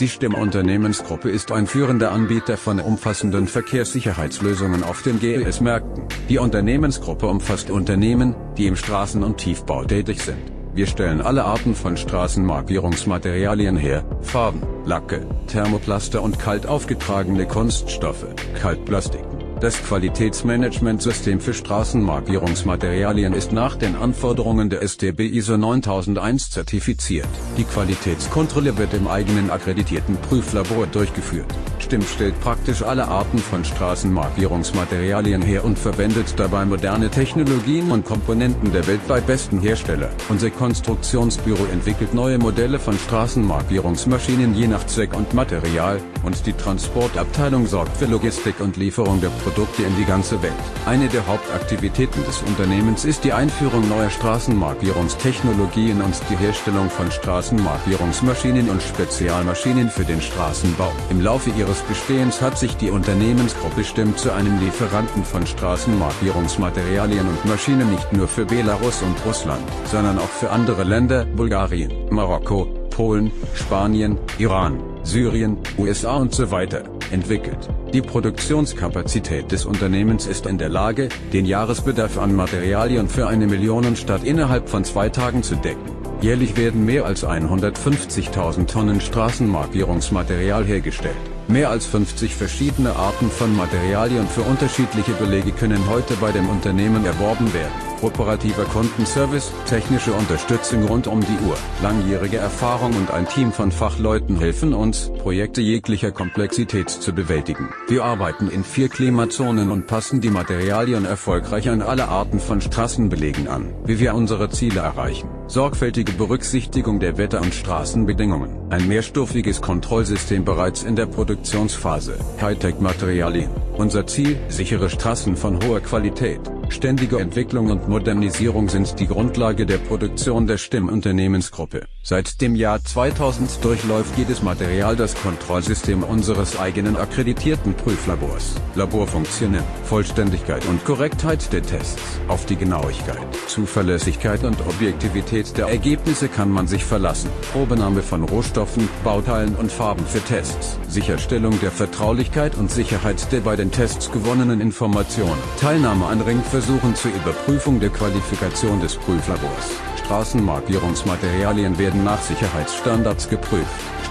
Die Stimmunternehmensgruppe ist ein führender Anbieter von umfassenden Verkehrssicherheitslösungen auf den GES-Märkten. Die Unternehmensgruppe umfasst Unternehmen, die im Straßen- und Tiefbau tätig sind. Wir stellen alle Arten von Straßenmarkierungsmaterialien her, Farben, Lacke, Thermoplaster und kalt aufgetragene Kunststoffe, Kaltplastiken. Das Qualitätsmanagementsystem für Straßenmarkierungsmaterialien ist nach den Anforderungen der STB ISO 9001 zertifiziert. Die Qualitätskontrolle wird im eigenen akkreditierten Prüflabor durchgeführt. STIM stellt praktisch alle Arten von Straßenmarkierungsmaterialien her und verwendet dabei moderne Technologien und Komponenten der weltweit besten Hersteller. Unser Konstruktionsbüro entwickelt neue Modelle von Straßenmarkierungsmaschinen je nach Zweck und Material, und die Transportabteilung sorgt für Logistik und Lieferung der Produkte in die ganze Welt. Eine der Hauptaktivitäten des Unternehmens ist die Einführung neuer Straßenmarkierungstechnologien und die Herstellung von Straßenmarkierungsmaschinen und Spezialmaschinen für den Straßenbau. Im Laufe ihres Bestehens hat sich die Unternehmensgruppe stimmt zu einem Lieferanten von Straßenmarkierungsmaterialien und Maschinen nicht nur für Belarus und Russland, sondern auch für andere Länder, Bulgarien, Marokko, Polen, Spanien, Iran, Syrien, USA und so weiter, entwickelt. Die Produktionskapazität des Unternehmens ist in der Lage, den Jahresbedarf an Materialien für eine Millionenstadt innerhalb von zwei Tagen zu decken. Jährlich werden mehr als 150.000 Tonnen Straßenmarkierungsmaterial hergestellt. Mehr als 50 verschiedene Arten von Materialien für unterschiedliche Belege können heute bei dem Unternehmen erworben werden operativer Kundenservice, technische Unterstützung rund um die Uhr, langjährige Erfahrung und ein Team von Fachleuten helfen uns, Projekte jeglicher Komplexität zu bewältigen. Wir arbeiten in vier Klimazonen und passen die Materialien erfolgreich an alle Arten von Straßenbelegen an, wie wir unsere Ziele erreichen. Sorgfältige Berücksichtigung der Wetter- und Straßenbedingungen. Ein mehrstufiges Kontrollsystem bereits in der Produktionsphase. Hightech-Materialien. Unser Ziel, sichere Straßen von hoher Qualität. Ständige Entwicklung und Modernisierung sind die Grundlage der Produktion der Stimmunternehmensgruppe. Seit dem Jahr 2000 durchläuft jedes Material das Kontrollsystem unseres eigenen akkreditierten Prüflabors. Laborfunktionen, Vollständigkeit und Korrektheit der Tests. Auf die Genauigkeit, Zuverlässigkeit und Objektivität der Ergebnisse kann man sich verlassen. Probenahme von Rohstoffen, Bauteilen und Farben für Tests. Sicherstellung der Vertraulichkeit und Sicherheit der bei den Tests gewonnenen Informationen. Teilnahme an Ringversuchen zur Überprüfung der Qualifikation des Prüflabors. Straßenmarkierungsmaterialien werden nach Sicherheitsstandards geprüft.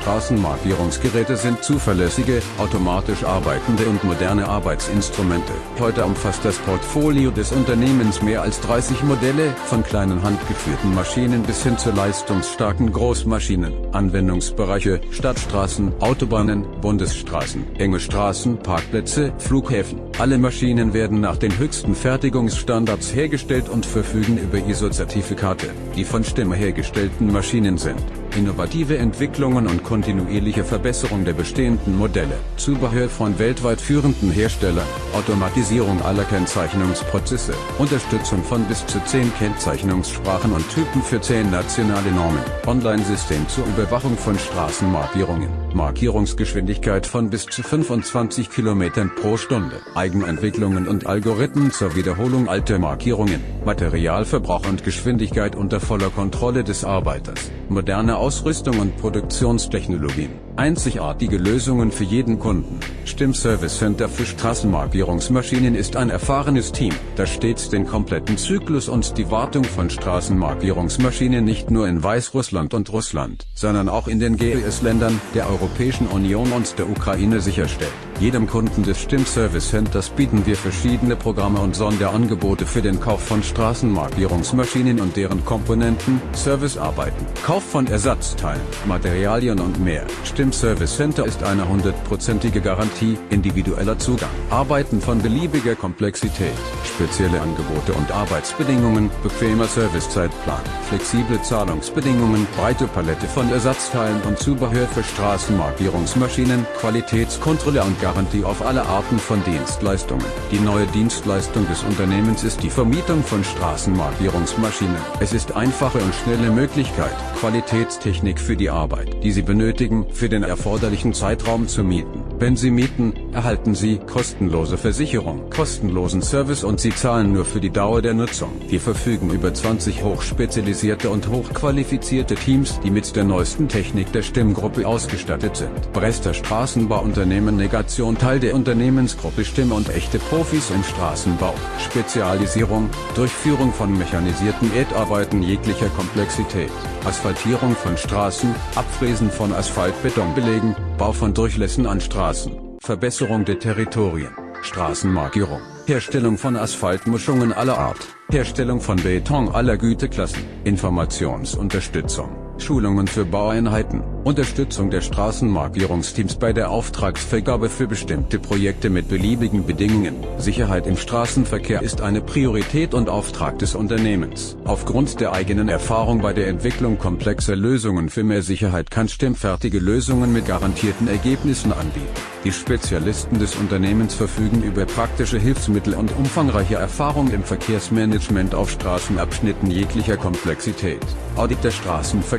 Straßenmarkierungsgeräte sind zuverlässige, automatisch arbeitende und moderne Arbeitsinstrumente. Heute umfasst das Portfolio des Unternehmens mehr als 30 Modelle, von kleinen handgeführten Maschinen bis hin zu leistungsstarken Großmaschinen. Anwendungsbereiche, Stadtstraßen, Autobahnen, Bundesstraßen, enge Straßen, Parkplätze, Flughäfen. Alle Maschinen werden nach den höchsten Fertigungsstandards hergestellt und verfügen über ISO-Zertifikate, die von Stimme hergestellten Maschinen sind innovative Entwicklungen und kontinuierliche Verbesserung der bestehenden Modelle, Zubehör von weltweit führenden Herstellern, Automatisierung aller Kennzeichnungsprozesse, Unterstützung von bis zu 10 Kennzeichnungssprachen und Typen für 10 nationale Normen, Online-System zur Überwachung von Straßenmarkierungen, Markierungsgeschwindigkeit von bis zu 25 km pro Stunde, Eigenentwicklungen und Algorithmen zur Wiederholung alter Markierungen, Materialverbrauch und Geschwindigkeit unter voller Kontrolle des Arbeiters, moderne Ausrüstung und Produktionstechnologien, einzigartige Lösungen für jeden Kunden. Stimmservice Center für Straßenmarkierungsmaschinen ist ein erfahrenes Team, das stets den kompletten Zyklus und die Wartung von Straßenmarkierungsmaschinen nicht nur in Weißrussland und Russland, sondern auch in den GES-Ländern der Europäischen Union und der Ukraine sicherstellt. Jedem Kunden des Stimmservice Centers bieten wir verschiedene Programme und Sonderangebote für den Kauf von Straßenmarkierungsmaschinen und deren Komponenten, Servicearbeiten, Kauf von Ersatzteilen, Materialien und mehr. Stimmservice Center ist eine hundertprozentige Garantie, individueller Zugang, Arbeiten von beliebiger Komplexität, spezielle Angebote und Arbeitsbedingungen, bequemer Servicezeitplan, flexible Zahlungsbedingungen, breite Palette von Ersatzteilen und Zubehör für Straßenmarkierungsmaschinen, Qualitätskontrolle und Garantie auf alle Arten von Dienstleistungen. Die neue Dienstleistung des Unternehmens ist die Vermietung von Straßenmarkierungsmaschinen. Es ist einfache und schnelle Möglichkeit, Qualitätstechnik für die Arbeit, die Sie benötigen, für den erforderlichen Zeitraum zu mieten. Wenn Sie mieten, erhalten Sie kostenlose Versicherung, kostenlosen Service und Sie zahlen nur für die Dauer der Nutzung. Wir verfügen über 20 hochspezialisierte und hochqualifizierte Teams, die mit der neuesten Technik der Stimmgruppe ausgestattet sind. Brester Straßenbauunternehmen Negation Teil der Unternehmensgruppe Stimme und echte Profis im Straßenbau. Spezialisierung, Durchführung von mechanisierten Erdarbeiten jeglicher Komplexität, Asphaltierung von Straßen, Abfräsen von Asphaltbetonbelegen, Bau von Durchlässen an Straßen, Verbesserung der Territorien, Straßenmarkierung, Herstellung von Asphaltmischungen aller Art, Herstellung von Beton aller Güteklassen, Informationsunterstützung, Schulungen für Baueinheiten, Unterstützung der Straßenmarkierungsteams bei der Auftragsvergabe für bestimmte Projekte mit beliebigen Bedingungen. Sicherheit im Straßenverkehr ist eine Priorität und Auftrag des Unternehmens. Aufgrund der eigenen Erfahrung bei der Entwicklung komplexer Lösungen für mehr Sicherheit kann stimmfertige Lösungen mit garantierten Ergebnissen anbieten. Die Spezialisten des Unternehmens verfügen über praktische Hilfsmittel und umfangreiche Erfahrung im Verkehrsmanagement auf Straßenabschnitten jeglicher Komplexität. Audit der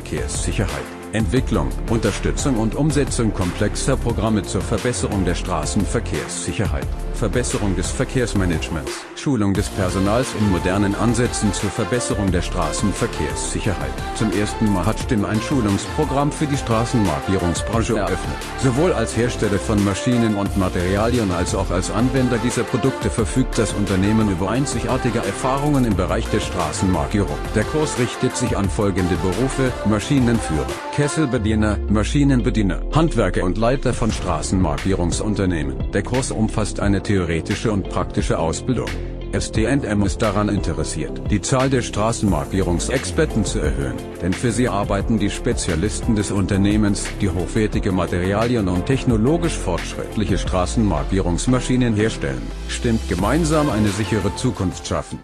Straßenverkehrssicherheit Entwicklung, Unterstützung und Umsetzung komplexer Programme zur Verbesserung der Straßenverkehrssicherheit, Verbesserung des Verkehrsmanagements, Schulung des Personals in modernen Ansätzen zur Verbesserung der Straßenverkehrssicherheit. Zum ersten Mal hat Stimm ein Schulungsprogramm für die Straßenmarkierungsbranche eröffnet. Sowohl als Hersteller von Maschinen und Materialien als auch als Anwender dieser Produkte verfügt das Unternehmen über einzigartige Erfahrungen im Bereich der Straßenmarkierung. Der Kurs richtet sich an folgende Berufe, Maschinenführer, Kesselbediener, Maschinenbediener, Handwerker und Leiter von Straßenmarkierungsunternehmen. Der Kurs umfasst eine theoretische und praktische Ausbildung. STM ist daran interessiert, die Zahl der Straßenmarkierungsexperten zu erhöhen, denn für sie arbeiten die Spezialisten des Unternehmens, die hochwertige Materialien und technologisch fortschrittliche Straßenmarkierungsmaschinen herstellen. Stimmt gemeinsam eine sichere Zukunft schaffen.